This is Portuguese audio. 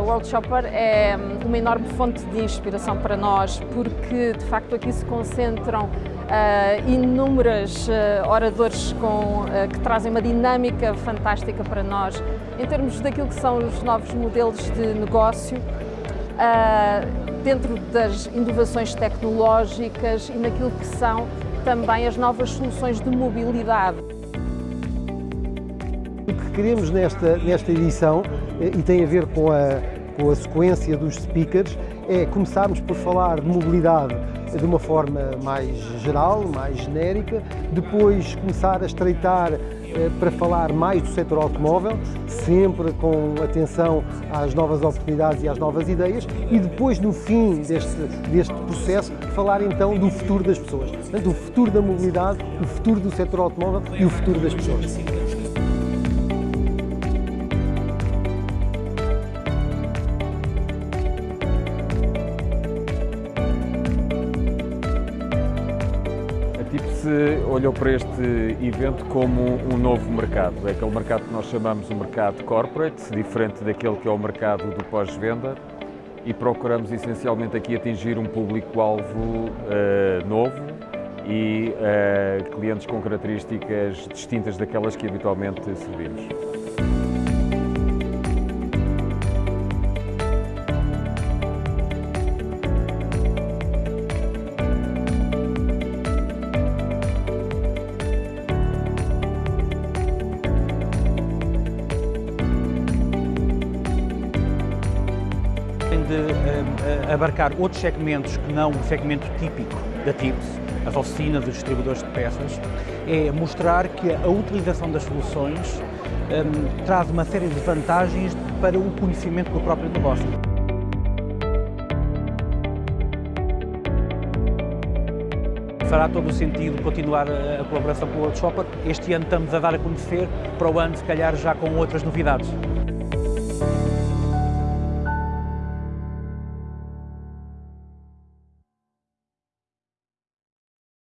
World Shopper é uma enorme fonte de inspiração para nós, porque de facto aqui se concentram uh, inúmeros uh, oradores com, uh, que trazem uma dinâmica fantástica para nós em termos daquilo que são os novos modelos de negócio, dentro das inovações tecnológicas e naquilo que são também as novas soluções de mobilidade. O que queremos nesta, nesta edição, e tem a ver com a, com a sequência dos speakers, é começarmos por falar de mobilidade de uma forma mais geral, mais genérica, depois começar a estreitar eh, para falar mais do setor automóvel, sempre com atenção às novas oportunidades e às novas ideias, e depois, no fim deste, deste processo, falar então do futuro das pessoas. Portanto, o futuro da mobilidade, o futuro do setor automóvel e o futuro das pessoas. Olhou para este evento como um novo mercado. É aquele mercado que nós chamamos o mercado corporate, diferente daquele que é o mercado do pós-venda, e procuramos essencialmente aqui atingir um público-alvo uh, novo e uh, clientes com características distintas daquelas que habitualmente servimos. De uh, abarcar outros segmentos que não o segmento típico da TIPS, as oficinas, os distribuidores de peças, é mostrar que a utilização das soluções um, traz uma série de vantagens para o conhecimento do próprio negócio. fará todo o sentido continuar a colaboração com o Shopper. Este ano estamos a dar a conhecer, para o ano se calhar já com outras novidades.